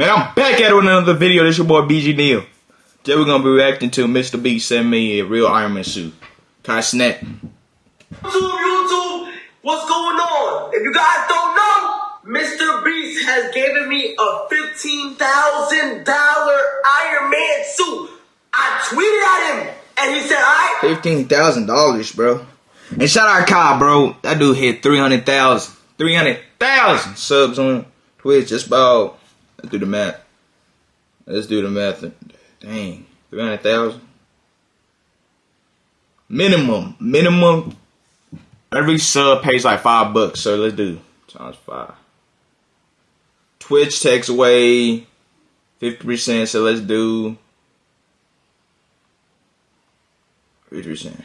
Man, I'm back at it with another video. This your boy BG Neal. Today we're gonna be reacting to Mr. B send me a real Iron Man suit. Kai Cenat. YouTube, YouTube, what's going on? If you guys don't know, Mr. Beast has given me a $15,000 Iron Man suit. I tweeted at him, and he said, alright. Fifteen thousand dollars, bro. And shout out Kai, bro. That dude hit three hundred thousand. Three hundred thousand subs on Twitch. Just about. Let's do the math. Let's do the math. Dang, three hundred thousand. Minimum, minimum. Every sub pays like five bucks. So let's do times five. Twitch takes away fifty percent. So let's do fifty percent.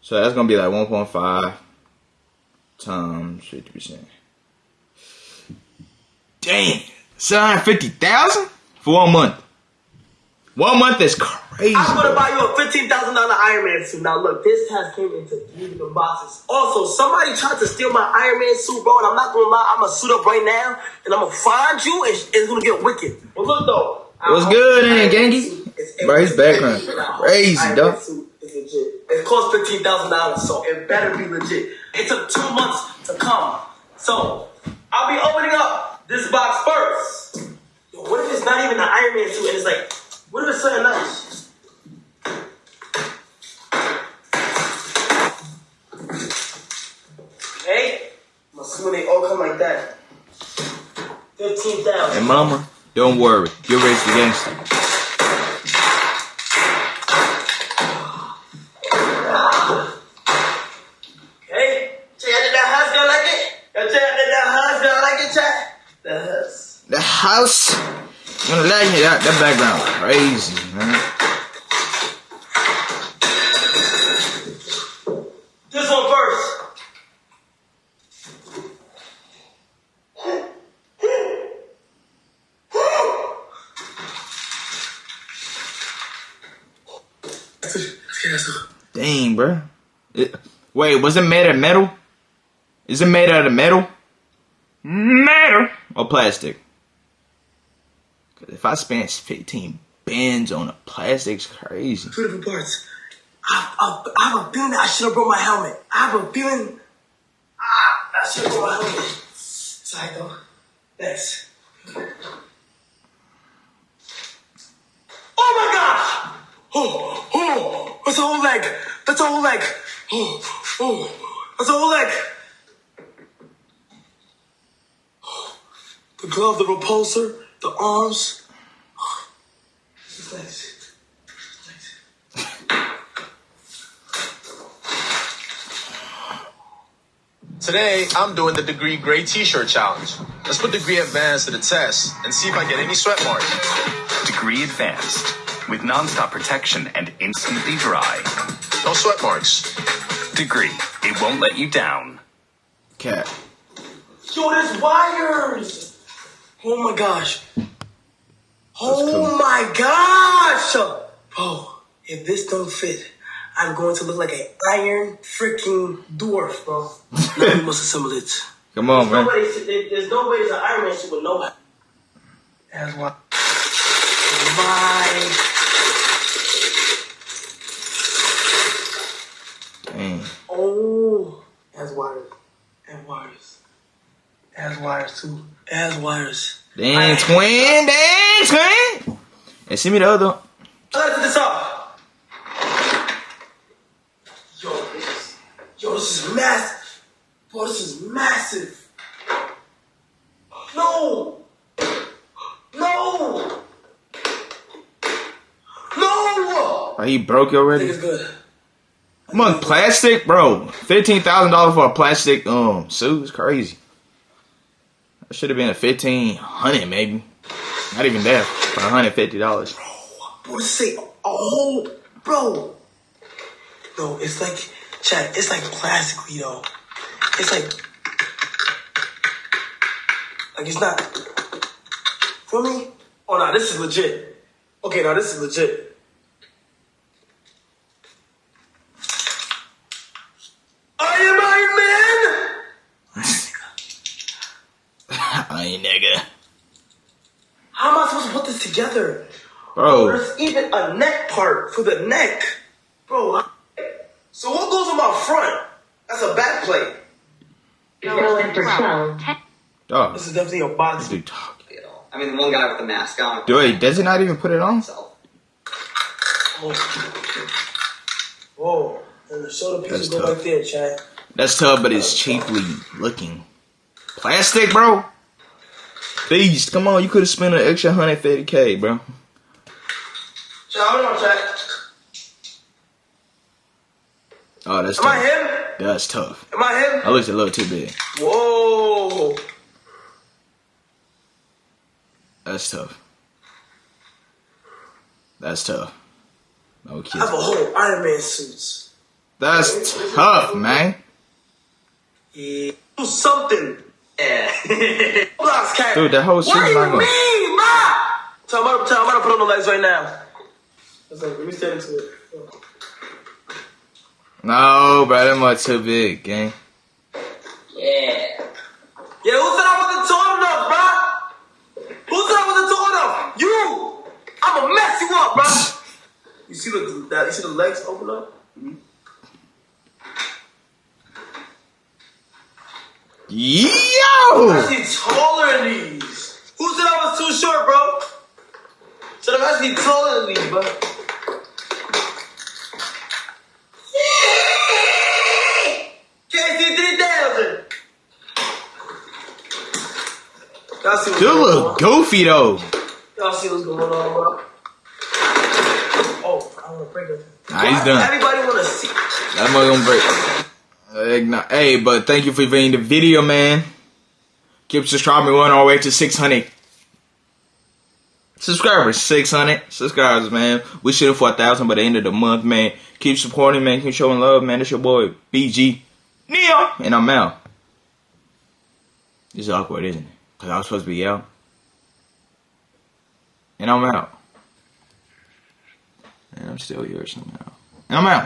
So that's gonna be like one point five times fifty percent. Dang, seven hundred fifty thousand for one month. One month is crazy. I'm gonna buy you a fifteen thousand dollar Iron Man suit. Now look, this has came into three different boxes. Also, somebody tried to steal my Iron Man suit, bro, and I'm not gonna lie. I'm gonna suit up right now, and I'm gonna find you, and it's gonna get wicked. But look though, What's good, Iron ain't Man Gangy? Bro, his background it's- crazy, Iron dog. Man suit is legit. It cost fifteen thousand dollars, so it better be legit. It took two months to come, so I'll be opening up this box first. Yo, what if it's not even an Iron Man suit, and it's like, what if it's something else? Hey, I'm assuming they all come like that. Fifteen thousand. And mama, don't worry. You're raised the gangster. Hey, check out that house, girl like it. Yo, check out that house, girl like it, check. The house. The house. You gonna like it? That, that background crazy, man. This one first. Dang, bro. It, wait, was it made of metal? Is it made out of metal? Metal or plastic? If I spend 15 bins on a plastic, it's crazy. Two different parts. I, I, I have a feeling I should have brought my helmet. I have a feeling ah, I should have brought my helmet. Sorry, though. Thanks. Oh my gosh! Oh, oh, that's a whole leg. That's a whole leg. Oh, oh, that's a whole leg. The glove, the repulsor, the arms. His legs. Legs. Today, I'm doing the Degree Gray T-shirt challenge. Let's put Degree Advanced to the test and see if I get any sweat marks. Degree Advanced with nonstop protection and instantly dry. No sweat marks. Degree, it won't let you down. Cat. Yo, there's wires. Oh my gosh. Oh cool. my gosh. Oh, if this don't fit, I'm going to look like an iron freaking dwarf, bro. now we must assemble it. Come on, man. Nobody, there's no way there's an Iron Man suit with no. That's why. My. Dang. Oh. It has wires. It wires. Has wires too. Has wires. Dang, twin. Dang, twin. And send me the other. Let's this up. Yo, this yo, this is massive. Bro, this is massive. No. No. No. Oh, he broke I think already? it's good. Come on, plastic, bro. Fifteen thousand dollars for a plastic um suit is crazy. That should have been a fifteen hundred, maybe. Not even that for hundred fifty dollars. Bro, this say a whole, bro. No, it's like, Chad, it's like plastic, yo. It's like, like it's not. For me? Oh no, this is legit. Okay, now this is legit. I am Iron Man. I ain't nigga. How am I supposed to put this together? Bro, There's even a neck part for the neck. Bro, so what goes on my front? That's a back plate. Going for 12. dog. This is definitely a box. Dude, dog. I mean, the one guy with the mask on. Dude, does he not even put it on? So, oh, Whoa. And the shoulder That's pieces go tough. right there, Chad. That's tough, but it's cheaply looking. Plastic, bro. Beast, come on, you could have spent an extra 150k, bro. Chad, hold on, Chad. Oh, that's Am I tough. him? That's tough. Am I him? That looks a little too big. Whoa. That's tough. That's tough. No I have a whole Iron Man suits. That's tough, man. Yeah. Do something. Yeah. Blocks, cat. Dude, that whole What suit's do you not gonna- mean, ma? Tell me, tell me, I'm gonna put on the legs right now. Let's let me stand into it. No, bro, that much too big, gang. yeah. Yeah, who said I wasn't tall enough, bro? Who said I wasn't tall enough? You! I'ma mess you up, bro. you see the that, you see the legs open up? Mm-hmm. Yo! actually taller than these. Who said I was too short, bro? Said I'm actually taller than these, bro. KC 3000. Y'all see what's Dude going look goofy though. Y'all see what's going on, bro? Oh, I want to break it. Nah, he's done. Everybody want to see. That mug gonna break. Hey, but thank you for viewing the video, man. Keep subscribing. We're on our way to 600 subscribers. 600 subscribers, man. We shooting for a thousand by the end of the month, man. Keep supporting, man. Keep showing love, man. It's your boy BG Neo, and I'm out. This is awkward, isn't it? Cause I was supposed to be out, and I'm out, and I'm still here somehow, and I'm out.